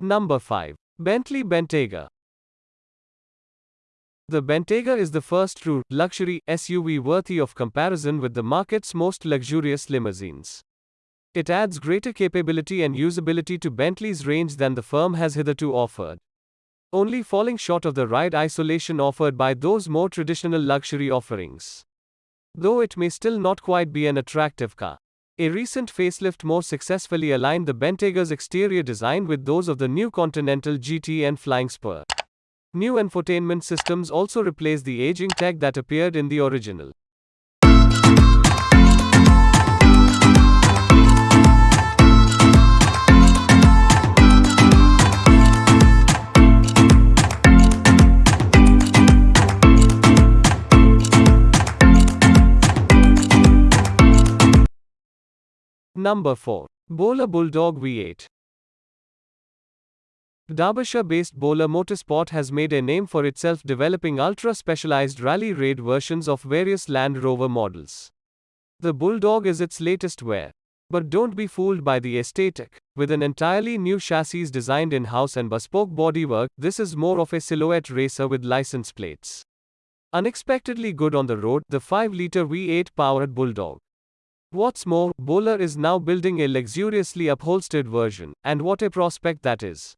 Number 5. Bentley Bentayga. The Bentayga is the first true luxury SUV worthy of comparison with the market's most luxurious limousines. It adds greater capability and usability to Bentley's range than the firm has hitherto offered. Only falling short of the ride isolation offered by those more traditional luxury offerings. Though it may still not quite be an attractive car. A recent facelift more successfully aligned the Bentayga's exterior design with those of the new Continental GT and Flying Spur. New infotainment systems also replace the aging tech that appeared in the original. Number 4. Bowler Bulldog V8. Derbyshire based Bowler Motorsport has made a name for itself developing ultra specialized rally raid versions of various Land Rover models. The Bulldog is its latest wear. But don't be fooled by the aesthetic. With an entirely new chassis designed in house and bespoke bodywork, this is more of a silhouette racer with license plates. Unexpectedly good on the road, the 5 liter V8 powered Bulldog. What's more, Bowler is now building a luxuriously upholstered version, and what a prospect that is.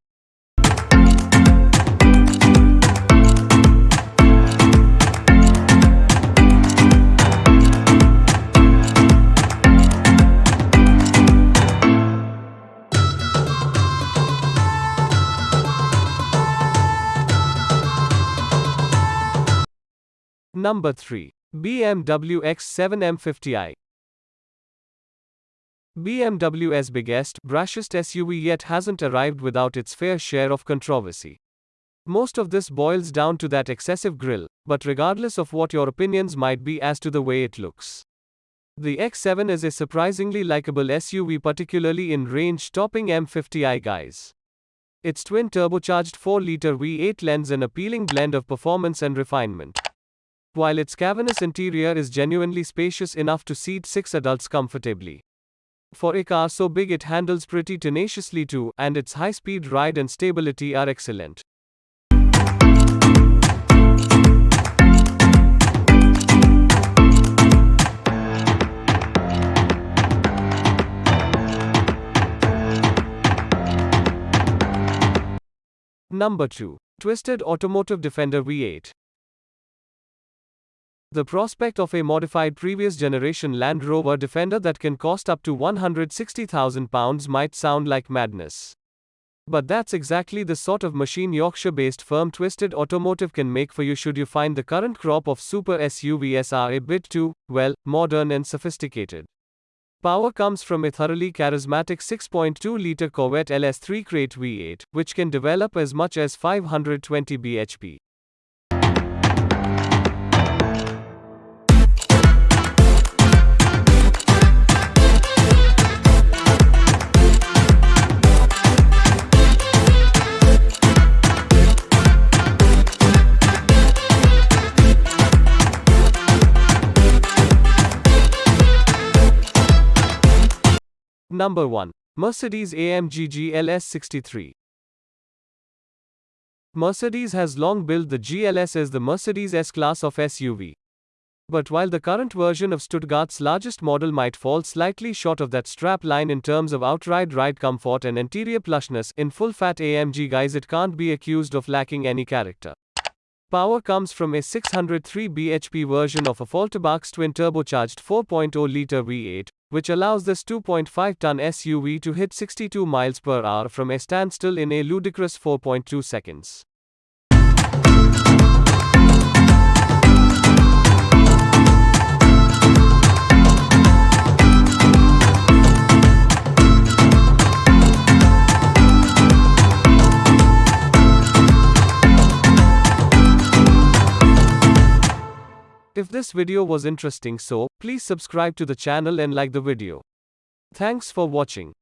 Number 3. BMW X7 M50i. BMW's biggest, brashest SUV yet hasn't arrived without its fair share of controversy. Most of this boils down to that excessive grille, but regardless of what your opinions might be as to the way it looks. The X7 is a surprisingly likable SUV, particularly in range topping M50i guise. Its twin turbocharged 4 liter V8 lends an appealing blend of performance and refinement. While its cavernous interior is genuinely spacious enough to seat six adults comfortably. For a car so big it handles pretty tenaciously too, and its high speed ride and stability are excellent. Number 2. Twisted Automotive Defender V8. The prospect of a modified previous generation Land Rover Defender that can cost up to £160,000 might sound like madness. But that's exactly the sort of machine Yorkshire based firm Twisted Automotive can make for you should you find the current crop of super SUVs are a bit too, well, modern and sophisticated. Power comes from a thoroughly charismatic 6.2 liter Corvette LS3 crate V8, which can develop as much as 520 bhp. Number 1. Mercedes AMG GLS 63. Mercedes has long billed the GLS as the Mercedes S-Class of SUV. But while the current version of Stuttgart's largest model might fall slightly short of that strap line in terms of outright ride comfort and interior plushness, in full-fat AMG guise it can't be accused of lacking any character. Power comes from a 603 bhp version of a Volkswagen's twin turbocharged 4.0 liter V8, which allows this 2.5 ton SUV to hit 62 miles per hour from a standstill in a ludicrous 4.2 seconds. This video was interesting so, please subscribe to the channel and like the video. Thanks for watching.